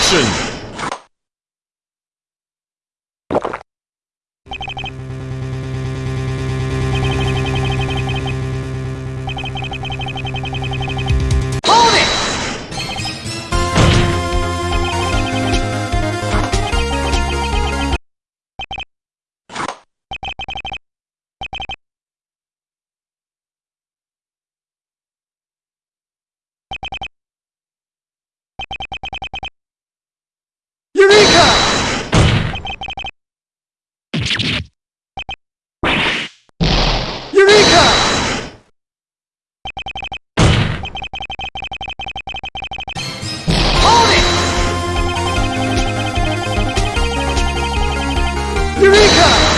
Action! Eureka!